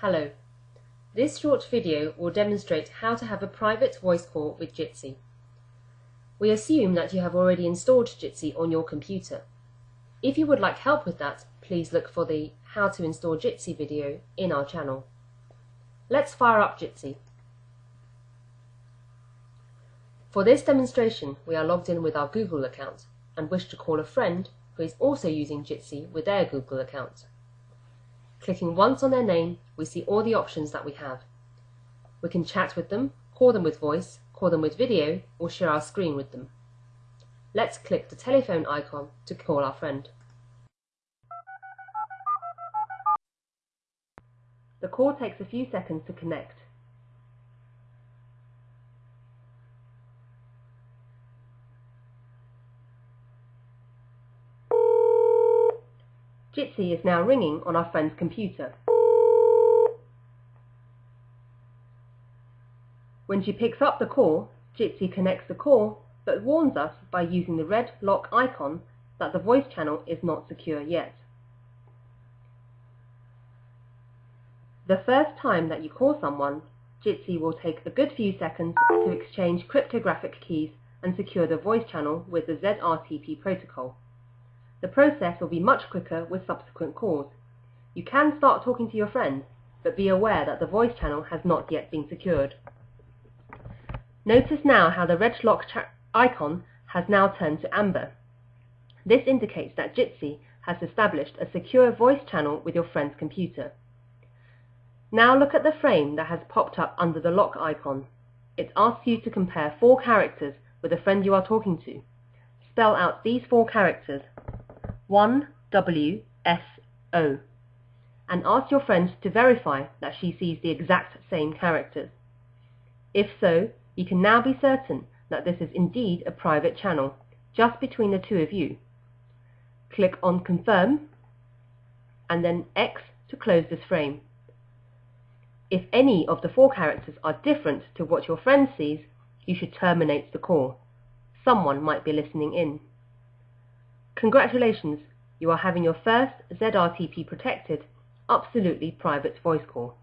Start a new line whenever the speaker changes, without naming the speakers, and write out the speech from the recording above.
Hello. This short video will demonstrate how to have a private voice call with Jitsi. We assume that you have already installed Jitsi on your computer. If you would like help with that, please look for the How to install Jitsi video in our channel. Let's fire up Jitsi. For this demonstration, we are logged in with our Google account and wish to call a friend who is also using Jitsi with their Google account. Clicking once on their name, we see all the options that we have. We can chat with them, call them with voice, call them with video, or share our screen with them. Let's click the telephone icon to call our friend. The call takes a few seconds to connect. Jitsi is now ringing on our friend's computer. When she picks up the call, Jitsi connects the call but warns us by using the red lock icon that the voice channel is not secure yet. The first time that you call someone, Jitsi will take a good few seconds to exchange cryptographic keys and secure the voice channel with the ZRTP protocol. The process will be much quicker with subsequent calls. You can start talking to your friend, but be aware that the voice channel has not yet been secured. Notice now how the red lock icon has now turned to amber. This indicates that Jitsi has established a secure voice channel with your friend's computer. Now look at the frame that has popped up under the lock icon. It asks you to compare four characters with the friend you are talking to. Spell out these four characters 1WSO and ask your friend to verify that she sees the exact same characters. If so, you can now be certain that this is indeed a private channel, just between the two of you. Click on Confirm and then X to close this frame. If any of the four characters are different to what your friend sees, you should terminate the call. Someone might be listening in. Congratulations, you are having your first ZRTP protected, absolutely private voice call.